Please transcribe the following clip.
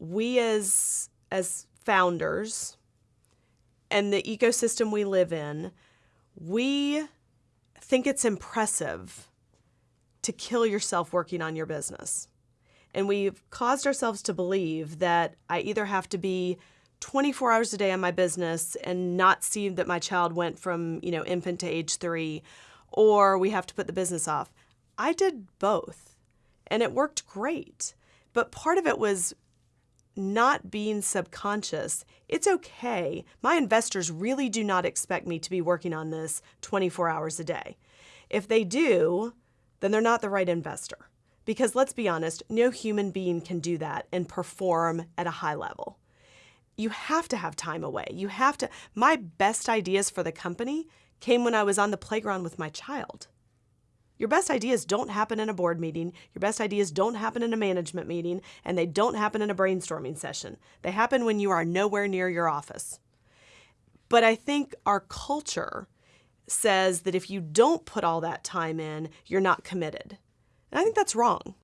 we as as founders and the ecosystem we live in, we think it's impressive to kill yourself working on your business. And we've caused ourselves to believe that I either have to be 24 hours a day on my business and not see that my child went from, you know, infant to age 3 or we have to put the business off. I did both. And it worked great. But part of it was not being subconscious. It's okay. My investors really do not expect me to be working on this 24 hours a day. If they do, then they're not the right investor. Because let's be honest, no human being can do that and perform at a high level. You have to have time away. You have to. My best ideas for the company came when I was on the playground with my child. Your best ideas don't happen in a board meeting, your best ideas don't happen in a management meeting, and they don't happen in a brainstorming session. They happen when you are nowhere near your office. But I think our culture says that if you don't put all that time in, you're not committed. And I think that's wrong.